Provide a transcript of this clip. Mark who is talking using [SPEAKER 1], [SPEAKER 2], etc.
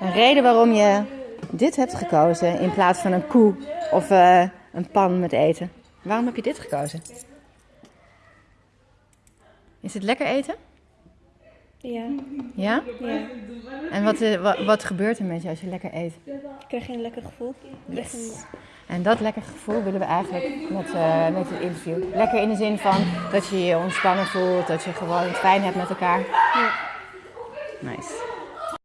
[SPEAKER 1] Een reden waarom je dit hebt gekozen in plaats van een koe of eh, een pan met eten. Waarom heb je dit gekozen? Is het lekker eten?
[SPEAKER 2] Ja,
[SPEAKER 1] Ja? En wat, eh, wat, gebeurt er met je als je lekker eet?
[SPEAKER 2] Ik krijg een lekker gevoel. Yes.
[SPEAKER 1] En dat lekker gevoel willen we eigenlijk met, eh, met het interview. Lekker in de zin van dat je je ontspannen voelt, dat je gewoon het fijn hebt met elkaar.
[SPEAKER 2] Ja.
[SPEAKER 1] Nice.